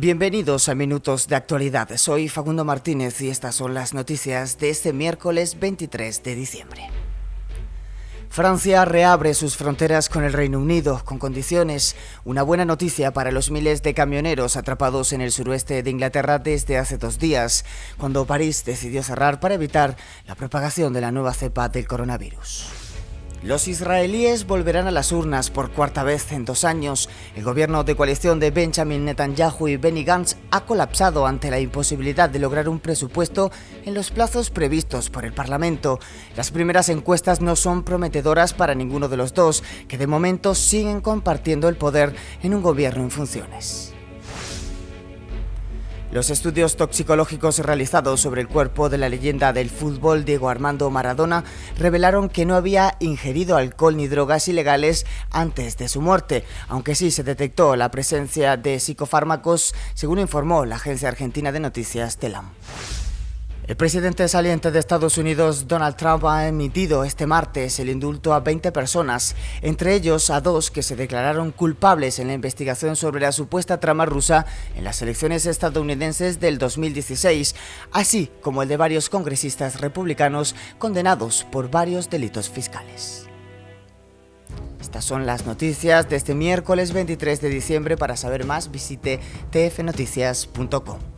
Bienvenidos a Minutos de Actualidad. Soy Facundo Martínez y estas son las noticias de este miércoles 23 de diciembre. Francia reabre sus fronteras con el Reino Unido con condiciones. Una buena noticia para los miles de camioneros atrapados en el suroeste de Inglaterra desde hace dos días, cuando París decidió cerrar para evitar la propagación de la nueva cepa del coronavirus. Los israelíes volverán a las urnas por cuarta vez en dos años. El gobierno de coalición de Benjamin Netanyahu y Benny Gantz ha colapsado ante la imposibilidad de lograr un presupuesto en los plazos previstos por el Parlamento. Las primeras encuestas no son prometedoras para ninguno de los dos, que de momento siguen compartiendo el poder en un gobierno en funciones. Los estudios toxicológicos realizados sobre el cuerpo de la leyenda del fútbol Diego Armando Maradona revelaron que no había ingerido alcohol ni drogas ilegales antes de su muerte, aunque sí se detectó la presencia de psicofármacos, según informó la agencia argentina de noticias TELAM. El presidente saliente de Estados Unidos, Donald Trump, ha emitido este martes el indulto a 20 personas, entre ellos a dos que se declararon culpables en la investigación sobre la supuesta trama rusa en las elecciones estadounidenses del 2016, así como el de varios congresistas republicanos condenados por varios delitos fiscales. Estas son las noticias de este miércoles 23 de diciembre. Para saber más visite tfnoticias.com.